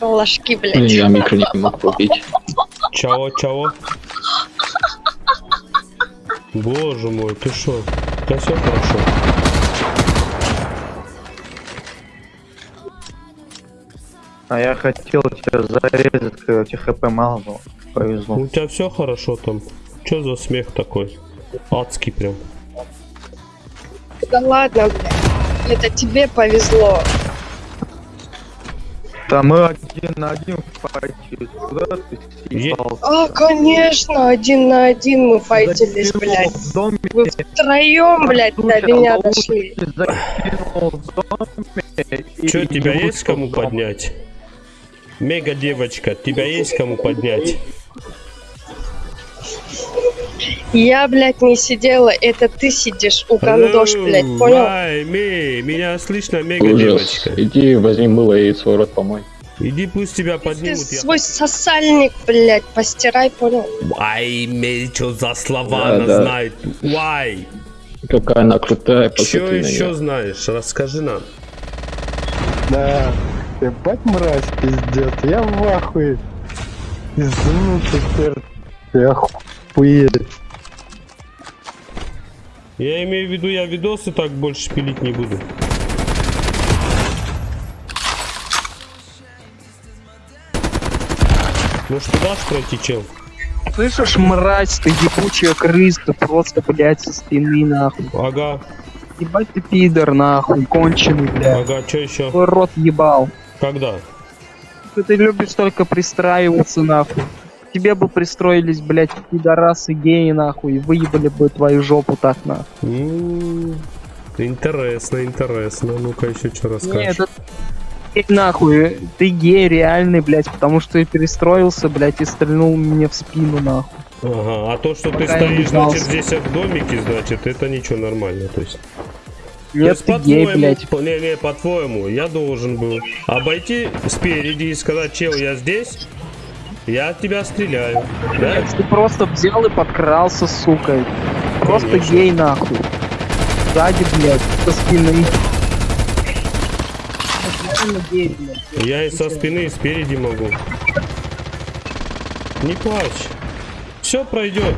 Ложки, Блин, блядь. я микро не мог убить. Чао, чао. Боже мой, ты шо? Да все хорошо. А я хотел тебя зарезать, когда у тебя хп мало было. Повезло. У тебя все хорошо там? Че за смех такой? Адский прям. Да ладно, блядь. Это тебе повезло. Да мы один на один файтили. Куда ты съебался? А, конечно, один на один мы файтились, Закинул блядь. в доме, Вы втроем, блядь, до меня дошли. лучше закинул в доме и- Че, тебя есть кому поднять? Мега девочка, тебя есть кому поднять? Я, блядь, не сидела, это ты сидишь у гандош, блядь, понял? Ай, ми, меня слышно, мега Ужас. девочка. Иди возьми мыло и свой рот помой. Иди, пусть тебя Ты поднимут. я- свой сосальник, блядь, постирай, понял? Ай, ми, что за слова Да, она да. знает? Why? Какая она крутая, посмотри Что еще неё. знаешь? Расскажи нам. Да, ебать мразь, пиздец, я в ахуе. Извините, теперь я охуеть. Я имею в виду, я видосы так больше пилить не буду. Может, ты дашь пройти, чел? Слышишь, мразь, ты ебучая крыса, просто, блядь, со спины, нахуй. Ага, Ебать ты пидор, нахуй, конченый, блядь. ага, что еще? Твой рот ебал. Когда? Ты, ты любишь только пристраиваться, нахуй. К Тебе бы пристроились, блядь, пидорасы геи, нахуй, и выебали бы твою жопу так, нахуй. Интересно, интересно. Ну-ка еще что расскажешь? Нет, это... Нахуй, ты гей реальный, блядь, потому что ты перестроился, блядь, и стрельнул мне в спину, нахуй. Ага, а то, что ты Пока не стоишь, значит, здесь в домике, значит, это ничего нормально, то есть. То Нет, есть, ты гей, блядь. не, не, по-твоему, я должен был обойти спереди и сказать, чел, я здесь, я от тебя стреляю. Да? Ты просто взял и подкрался, сука. Просто Конечно. гей, нахуй. Сзади, блядь, со спины. Я и со спины, и спереди могу. Не плачь. Все пройдет.